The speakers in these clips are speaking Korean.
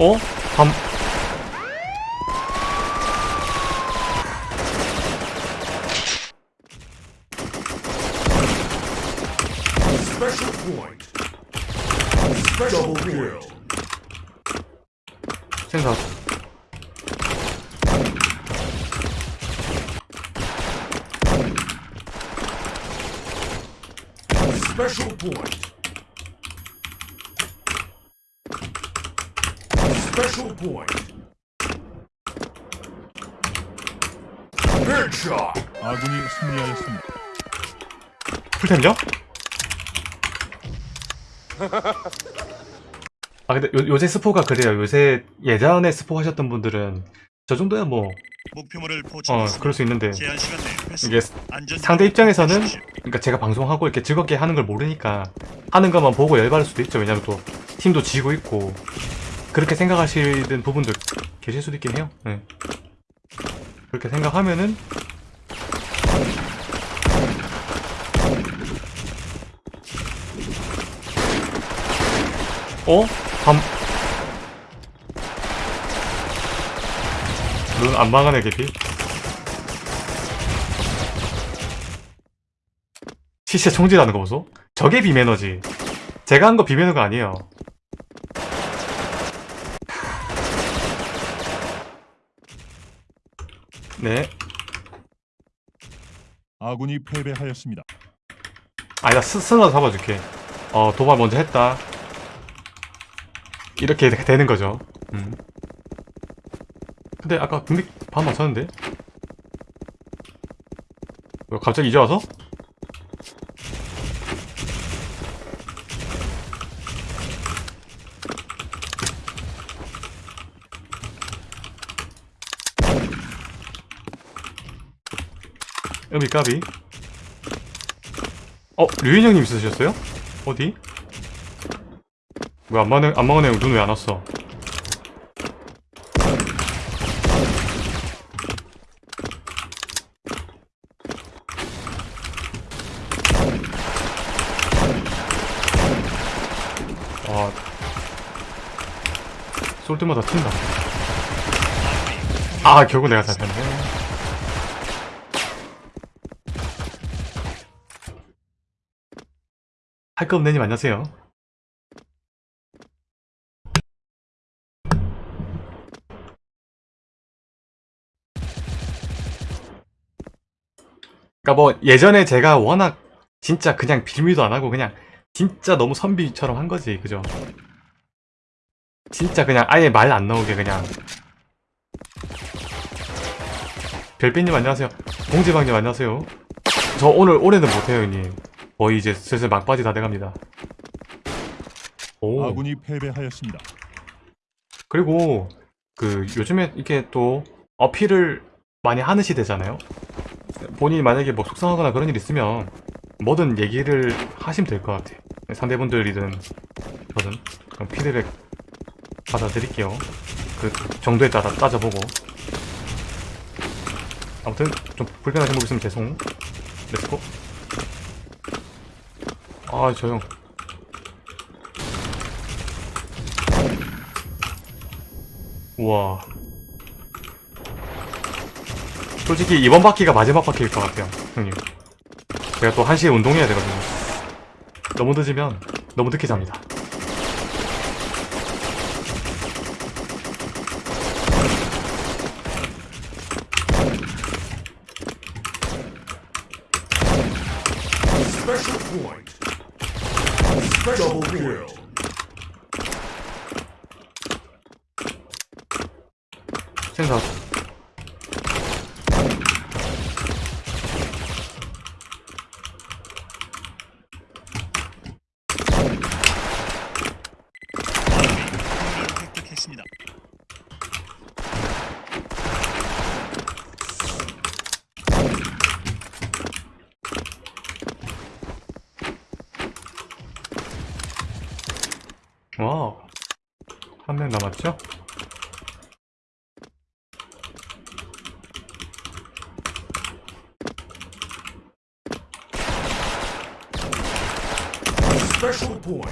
어? 밤. 생각 Special point. Special point. Headshot. 아군이 승리하였습니다. 풀템이죠? 아 근데 요, 요새 스포가 그래요 요새 예전에 스포 하셨던 분들은 저 정도야 뭐어 목표물을 포착했습니다. 그럴 수 있는데. 이게 상대 입장에서는. 그러니까 제가 방송하고 이렇게 즐겁게 하는 걸 모르니까 하는 것만 보고 열받을 수도 있죠 왜냐면 또 팀도 지고 있고 그렇게 생각하시는 부분도 계실 수도 있긴 해요 네. 그렇게 생각하면은 어? 밤... 눈안 망하네 개피 시체 총질하는 거 보소? 저게 비매너지 제가 한 거 비매너가 아니에요 네 아군이 패배하였습니다. 아니다 스, 스너 잡아줄게 어 도발 먼저 했다 이렇게 되- 되는 거죠 음. 근데 아까 국립 반 맞췄는데 왜 갑자기 이제 와서? 음이 까비 어? 류인 형님 있으셨어요? 어디? 왜안 막네, 안 막네 눈왜 안 왔어? 와. 쏠 때마다 튄다. 아, 결국 내가 잡혔네. 할 거 없네님. 안녕하세요. 그니까 뭐 예전에 제가 워낙 진짜 그냥 빌미도 안 하고 그냥 진짜 너무 선비처럼 한 거지 그죠? 진짜 그냥 아예 말 안 나오게 그냥. 별빛님 안녕하세요. 공지방님 안녕하세요. 저 오늘 올해는 못해요 형님 거의 이제 슬슬 막바지 다 돼갑니다 오 아군이 패배하였습니다. 그리고 그 요즘에 이렇게 또 어필을 많이 하는 시대잖아요. 본인이 만약에 뭐 속상하거나 그런 일 있으면 뭐든 얘기를 하시면 될 것 같아. 상대분들이든 저든 그럼 피드백 받아드릴게요. 그 정도에 따라 따져보고. 아무튼 좀 불편하신 분 있으면 죄송. let's go. 아, 저 형. 우와. 솔직히 이번 바퀴가 마지막 바퀴일 것 같아요 형님. 제가 또 1시에 운동해야 되거든요. 너무 늦으면 너무 늦게 잡니다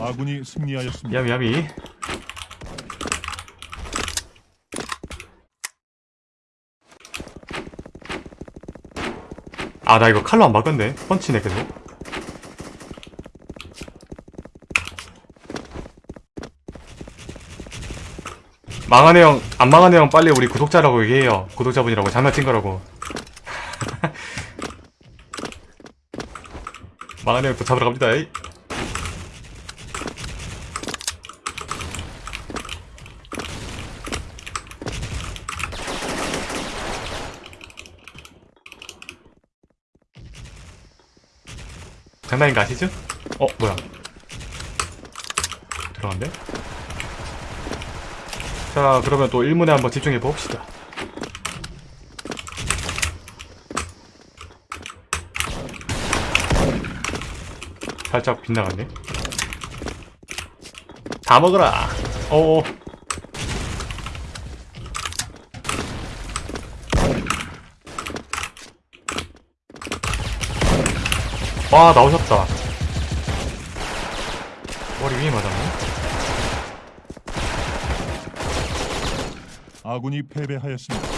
아군이 승리하였습니다. 야비 야비. 아 나 이거 칼로 안 바꿨네. 펀치네 계속. 망하네 형, 안 망하네 형 빨리 우리 구독자라고 얘기해요. 구독자분이라고 장난친 거라고. 망하네 형또 잡으러 갑니다. 에이. 장난인 거 아시죠? 어 뭐야? 들어간대? 자 그러면 또 1문에 한번 집중해 봅시다. 살짝 빗나갔네. 다 먹어라. 어어 와 나오셨다. 머리 위에 맞았네? 아군이 패배하였습니다.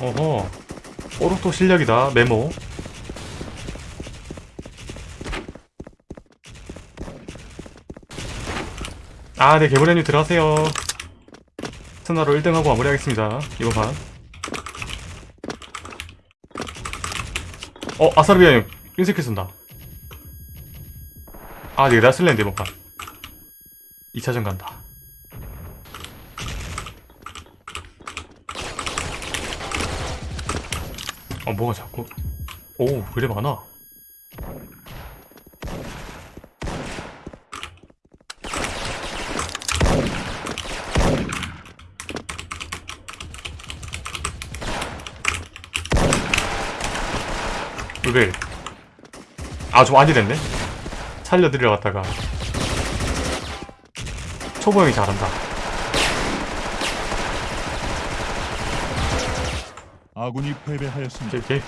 어허. 오로토 실력이다 메모 아 네 개보련님 들어가세요. 스나로 1등하고 마무리하겠습니다. 이번 판. 어 아사르비아님 핀스킬 쓴다. 아 내가 쓸랜드 이번 판. 2차전 간다. 어 뭐가 자꾸? 오 그래 많아 왜? 아좀 안이 됐네 살려드리러 갔다가 초보 형이 잘한다 아군이 패배하였습니다. 오케이 오케이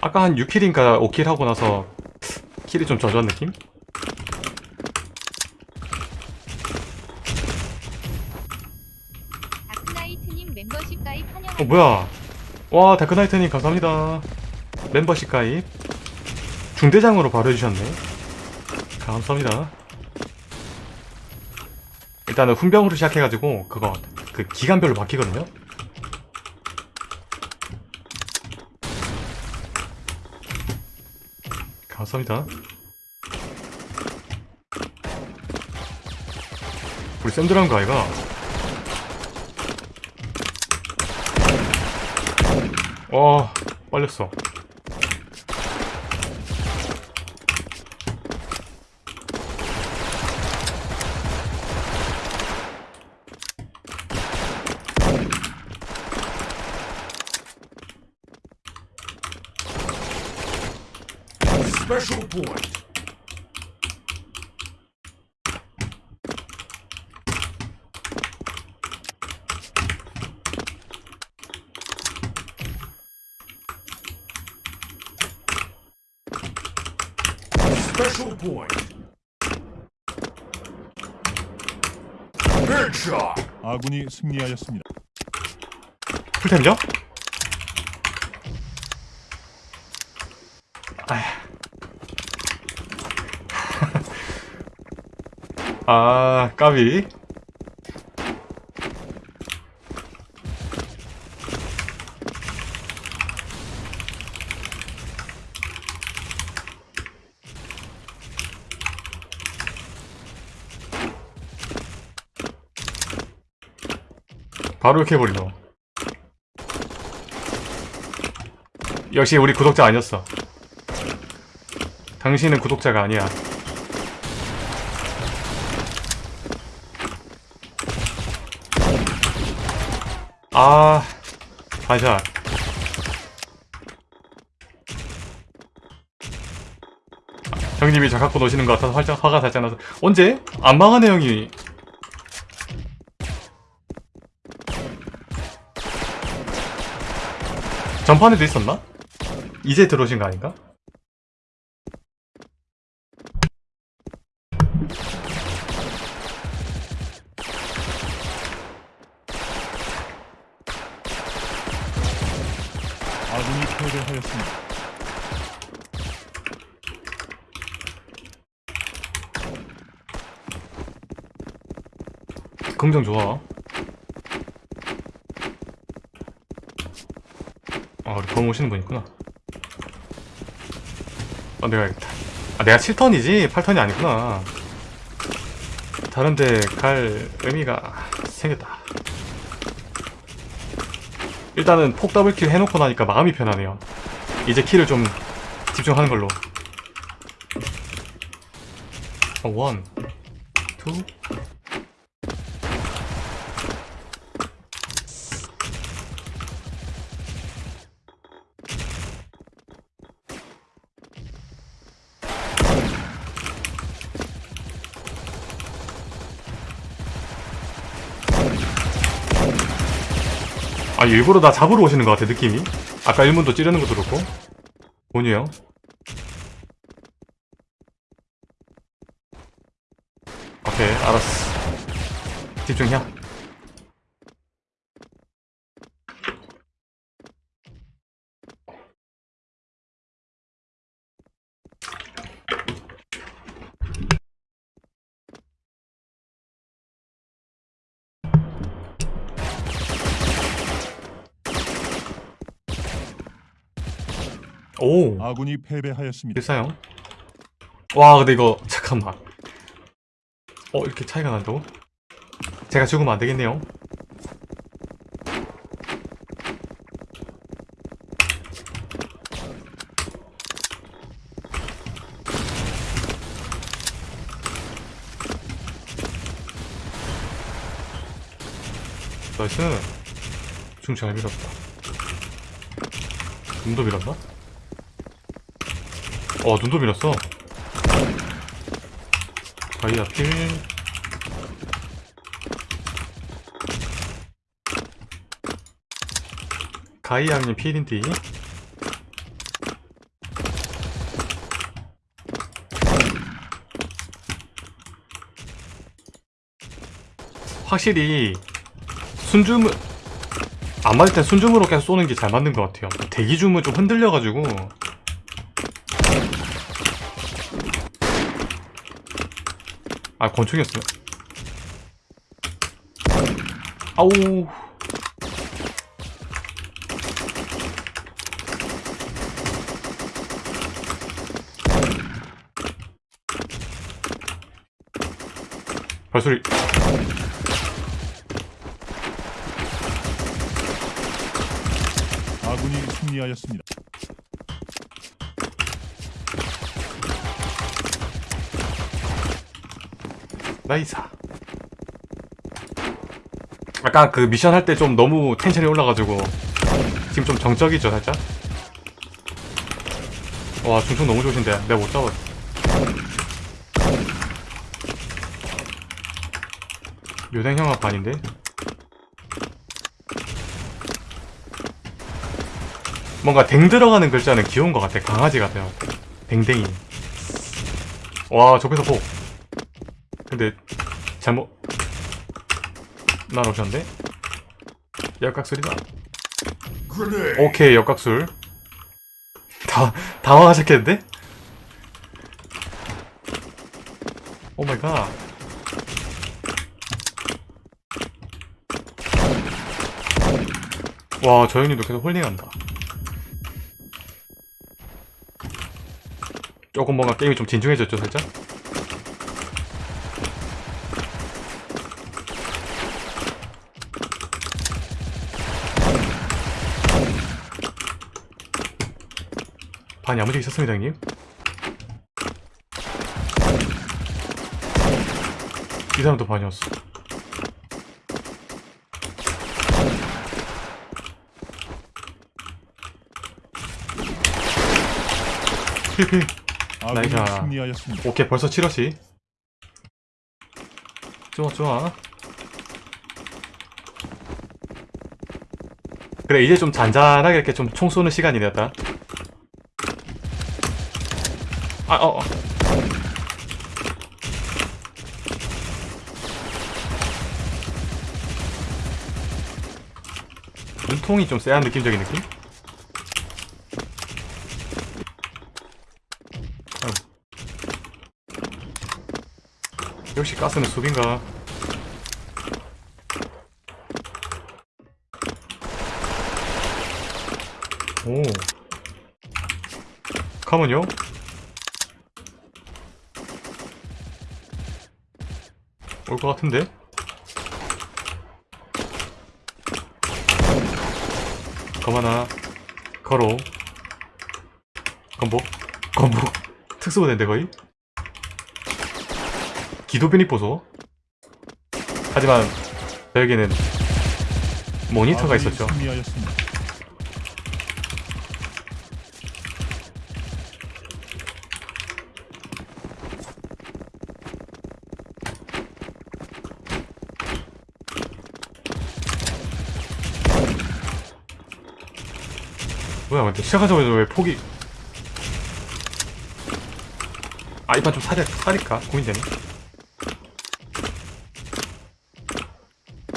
아까 한 6킬인가 5킬 하고 나서 킬이 좀 젖은 느낌? 다크나이트님 멤버십 가입 어. 뭐야? 와 다크나이트님 감사합니다. 멤버십 가입. 중대장으로 바로 해주셨네. 감사합니다. 일단은 훈병으로 시작해가지고 그거 그 기간별로 바뀌거든요. 감사합니다. 우리 샌드라는 거 아이가 와 빨렸어 Special point. Special point. Headshot. 아군이 승리하였습니다. 풀템이죠? 아, 까비. 바로 이렇게 해버리노. 역시 우리 구독자 아니었어. 당신은 구독자가 아니야. 아, 반샷. 형님이 저 갖고 노시는 것 같아서 화가 살짝 나서 언제? 안 망하네 형이 전판에도 있었나? 이제 들어오신 거 아닌가? 아군이 패배하였습니다. 긍정 좋아. 우리 범 오시는 분 있구나. 어, 내가 야겠다 아, 내가 7턴이지 8턴이 아니구나. 다른데 갈 의미가 생겼다. 일단은 폭 더블킬 해놓고 나니까 마음이 편하네요. 이제 킬을 좀 집중하는 걸로. 어, 원, 투, 아 일부러 나 잡으러 오시는 것 같아 느낌이. 아까 1문도 찌르는 것도 그렇고. 형 오케이 알았어. 집중해 오 아군이 패배하였습니다. 일사형 와 근데 이거 잠깐만 어 이렇게 차이가 난다고? 제가 죽으면 안 되겠네요 nice 중잘 밀었다 눈도 밀었나? 어 눈도 밀었어. 다이아 필 가이아님 필인디 확실히 순줌 안 맞을 땐 순줌으로 계속 쏘는 게 잘 맞는 것 같아요. 대기줌은 좀 흔들려가지고 아 권총이었어요? 아우. 발소리. 아군이 승리하였습니다. 나이사. 아까 그 미션 할 때 좀 너무 텐션이 올라가지고 지금 좀 정적이죠 살짝? 와 중총 너무 좋으신데. 내가 못 잡아 요생형 아 반인데? 뭔가 댕 들어가는 글자는 귀여운 것 같아. 강아지 같아요. 댕댕이. 와 저기서 보 근데 잘못 날아오셨는데? 역각술이다. 오케이 역각술 다 당황하셨겠는데? 오마이갓 와 저 형님도 계속 홀링한다 조금 뭔가 게임이 좀 진중해졌죠 살짝? 반이 아무리 있었습니다 형님. 이 사람도 반이었어. 나이스. 승리하였습니다. 오케이 벌써 7호시. 좋아 좋아. 그래 이제 좀 잔잔하게 이렇게 좀 총 쏘는 시간이 됐다 아 어, 어. 눈 통이 좀 쎄한 느낌적인 느낌? 역시 가스는 수빈가 오 가면요? 올 것 같은데? 가만아. 걸어. 건복. 건복. 특수부대인데 거의? 기도 변이 보소. 하지만 저에게는 모니터가 있었죠 뭐야 근데 시작하자마자 왜 포기 아 이판 좀 사려, 사릴까? 고민되네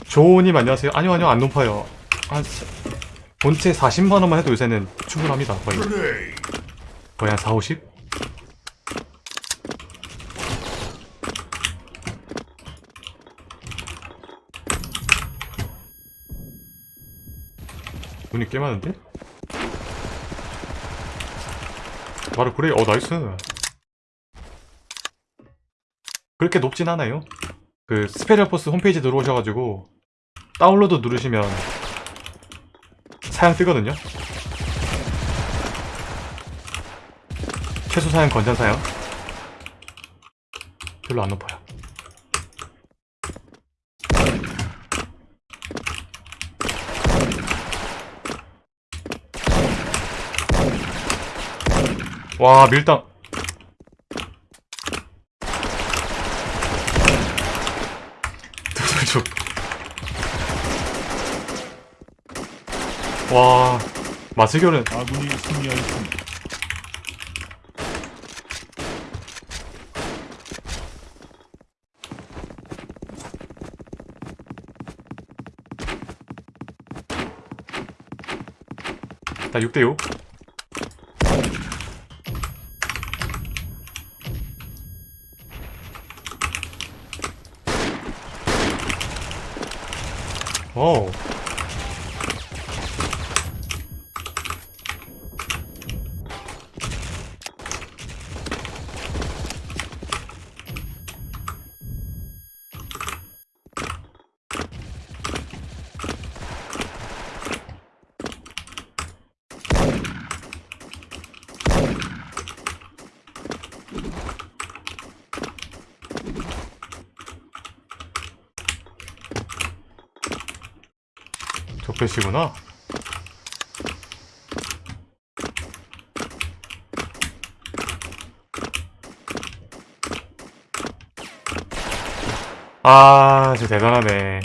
조님 안녕하세요 아니요 아니요 안 높아요 한 사- 본체 40만원만 해도 요새는 충분합니다 거의. 거의 한 4, 50? 눈이 꽤 많은데? 바로 그래. 어 nice. 그렇게 높진 않아요. 그 스페셜 포스 홈페이지 들어오셔가지고 다운로드 누르시면 사양 뜨거든요. 최소 사양 권장 사양. 별로 안 높아요 와 밀당. 와 마스결은. 아군이 승리하였습니다. 나 6대6 오 적배시구나. 아 진짜 대단하네.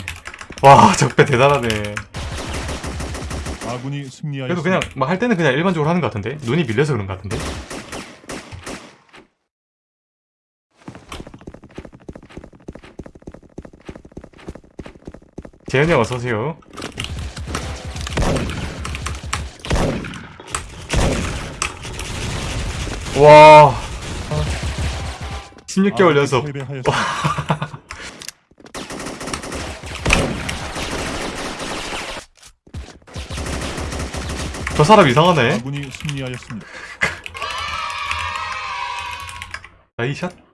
와 적배 대단하네. 아군이 그래도. 그냥 막 할 때는 그냥 일반적으로 하는 것 같은데? 눈이 밀려서 그런 것 같은데? 재현이 형 어서 오세요 와 16개월 아군이 연속. 저 사람 이상하네 아군이 승리하였습니다. 나이샷